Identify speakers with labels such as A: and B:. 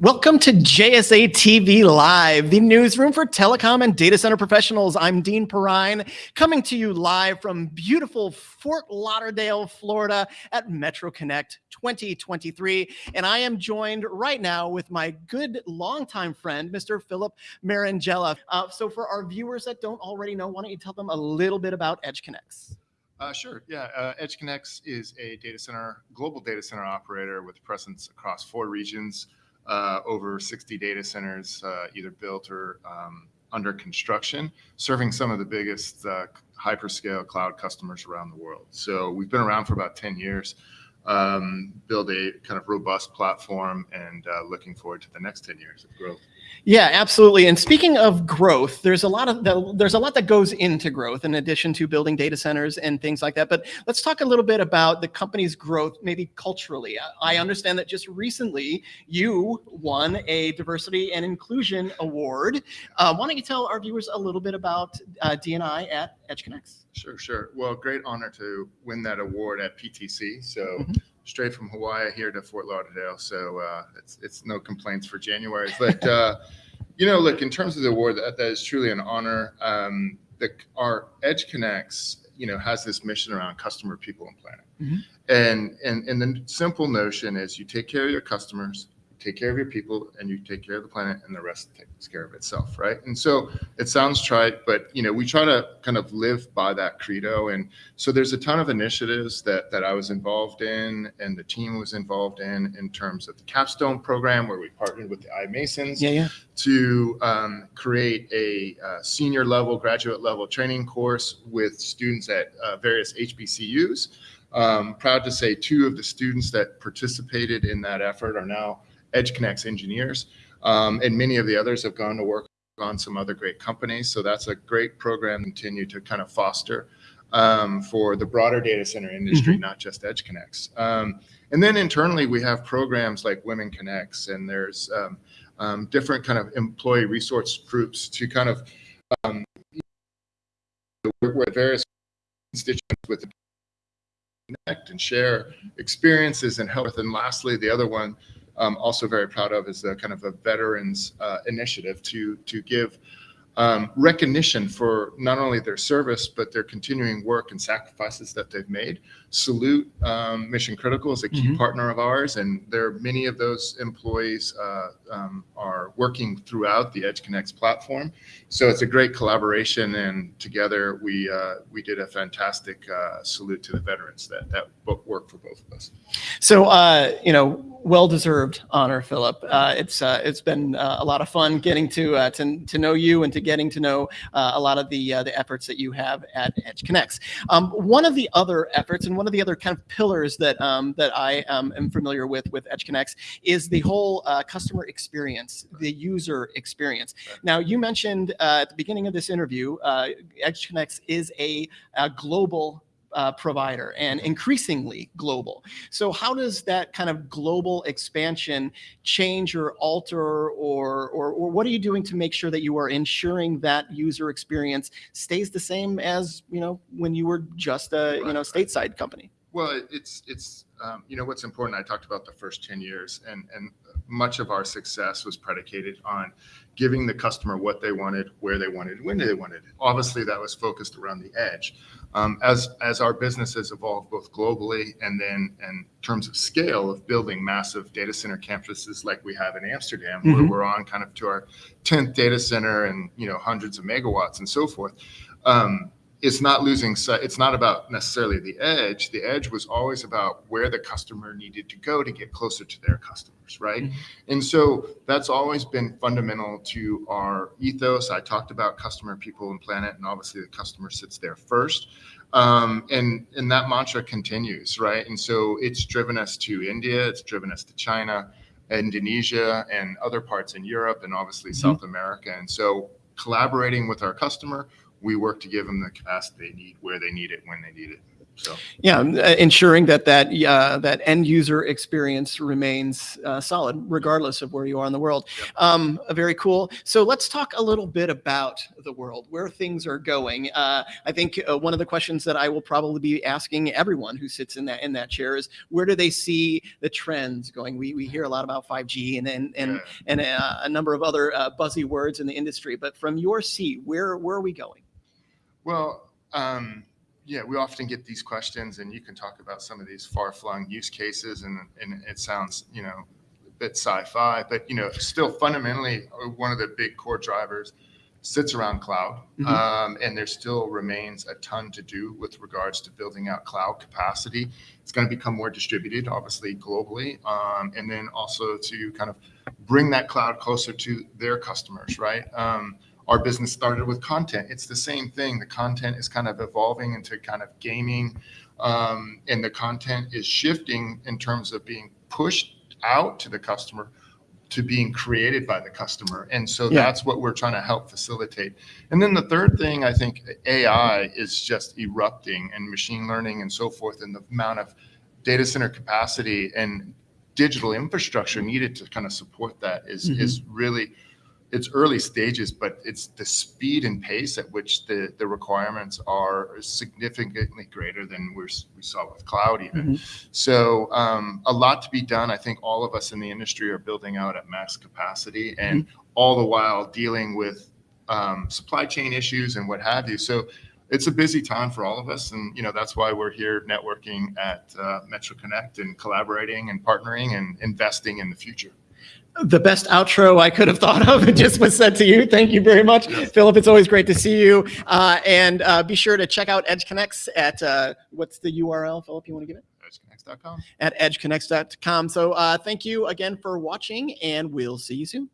A: Welcome to JSA TV Live, the newsroom for telecom and data center professionals. I'm Dean Perrine, coming to you live from beautiful Fort Lauderdale, Florida at Metro Connect 2023. And I am joined right now with my good longtime friend, Mr. Philip Marangella. Uh, so for our viewers that don't already know, why don't you tell them a little bit about EdgeConneX?
B: Uh, sure. Yeah. Uh, EdgeConneX is a data center, global data center operator with presence across four regions uh, over 60 data centers, uh, either built or um, under construction, serving some of the biggest uh, hyperscale cloud customers around the world. So we've been around for about 10 years, um, build a kind of robust platform, and uh, looking forward to the next 10 years of growth.
A: Yeah, absolutely. And speaking of growth, there's a lot of the, there's a lot that goes into growth in addition to building data centers and things like that. But let's talk a little bit about the company's growth, maybe culturally. I understand that just recently you won a diversity and inclusion award. Uh, why don't you tell our viewers a little bit about uh, DNI at EdgeConneX?
B: Sure, sure. Well, great honor to win that award at PTC. So. Mm -hmm straight from Hawaii here to Fort Lauderdale. So uh, it's it's no complaints for January. But uh, you know, look in terms of the award, that, that is truly an honor. Um, the our EdgeConneX, you know, has this mission around customer, people, and planet. Mm -hmm. And and and the simple notion is you take care of your customers, take care of your people and you take care of the planet and the rest takes care of itself right? And so it sounds trite but you know we try to kind of live by that credo. And so there's a ton of initiatives that that i was involved in and the team was involved in in terms of the capstone program where we partnered with the iMasons
A: yeah, yeah.
B: to um, create a uh, senior level graduate level training course with students at uh, various hbcus um, proud to say two of the students that participated in that effort are now EdgeConneX engineers. Um, and many of the others have gone to work on some other great companies. So that's a great program to continue to kind of foster um, for the broader data center industry, mm -hmm. not just EdgeConneX. Um, and then internally, we have programs like Women Connects, and there's um, um, different kind of employee resource groups to kind of um, work with various constituents with connect and share experiences and help. With and lastly, the other one um, also very proud of is the kind of a veterans uh, initiative to to give um, recognition for not only their service but their continuing work and sacrifices that they've made. Salute um, Mission Critical is a key mm -hmm. partner of ours, and there are many of those employees uh, um, are working throughout the EdgeConneX platform. So it's a great collaboration, and together we uh, we did a fantastic uh, salute to the veterans that that work for both of us.
A: So uh, you know well-deserved honor, Philip. Uh, it's uh, it's been uh, a lot of fun getting to uh, to to know you and to getting to know uh, a lot of the uh, the efforts that you have at EdgeConneX. Um, one of the other efforts and one of the other kind of pillars that um, that I um, am familiar with with EdgeConneX is the whole customer experience, the user experience. Now, you mentioned at the beginning of this interview, EdgeConneX is a, a global uh, provider and increasingly global. So how does that kind of global expansion change or alter or, or, or what are you doing to make sure that you are ensuring that user experience stays the same as, you know, when you were just a, you know, stateside company?
B: Well, it's, it's um, you know, what's important, I talked about the first 10 years and, and much of our success was predicated on giving the customer what they wanted, where they wanted, when they wanted. Obviously, that was focused around the edge. Um, as as our business has evolved both globally and then in terms of scale of building massive data center campuses like we have in Amsterdam, mm -hmm. where mm-hmm. we're on kind of to our 10th data center and you know hundreds of megawatts and so forth. Um, it's not losing sight. It's not about necessarily the edge. The edge was always about where the customer needed to go to get closer to their customers, right? Mm -hmm. And so that's always been fundamental to our ethos. I talked about customer, people, and planet, and obviously the customer sits there first. Um, and and that mantra continues, right? And so it's driven us to India. It's driven us to China, Indonesia, and other parts in Europe, and obviously mm -hmm. South America. And so collaborating with our customer we work to give them the capacity they need, where they need it, when they need it. So
A: Yeah, uh, ensuring that that uh, that end user experience remains uh, solid, regardless of where you are in the world. Um, uh, very cool. So let's talk a little bit about the world, where things are going. Uh, I think uh, one of the questions that I will probably be asking everyone who sits in that in that chair is, where do they see the trends going? We we hear a lot about 5G and and and,
B: yeah.
A: and uh, a number of other uh, buzzy words in the industry, but from your seat, where where are we going?
B: Well, um, yeah, we often get these questions, and you can talk about some of these far-flung use cases, and and it sounds, you know, a bit sci-fi, but you know, still fundamentally uh, one of the big core drivers sits around cloud,
A: Mhm.
B: um, and there still remains a ton to do with regards to building out cloud capacity. It's going to become more distributed, obviously globally, um, and then also to kind of bring that cloud closer to their customers, right? Um, our business started with content. It's the same thing. The content is kind of evolving into kind of gaming, um, and the content is shifting in terms of being pushed out to the customer to being created by the customer. And so
A: Yeah.
B: that's what we're trying to help facilitate. And then the third thing, I think AI is just erupting and machine learning and so forth, and the amount of data center capacity and digital infrastructure needed to kind of support that is,
A: Mhm.
B: is really it's early stages, but it's the speed and pace at which the, the requirements are significantly greater than we're, we saw with cloud even. So um, a lot to be done. I think all of us in the industry are building out at max capacity and all the while dealing with um, supply chain issues and what have you. So it's a busy time for all of us. And, you know, that's why we're here networking at uh, Metro Connect and collaborating and partnering and investing in the future.
A: The best outro I could have thought of just was said to you. Thank you very much,
B: Yes.
A: Philip. It's always great to see you. Uh, and uh, be sure to check out EdgeConneX at uh, what's the URL, Philip? You want to give it?
B: EdgeConneX.com.
A: At edgeconnex.com. So uh, thank you again for watching, and we'll see you soon.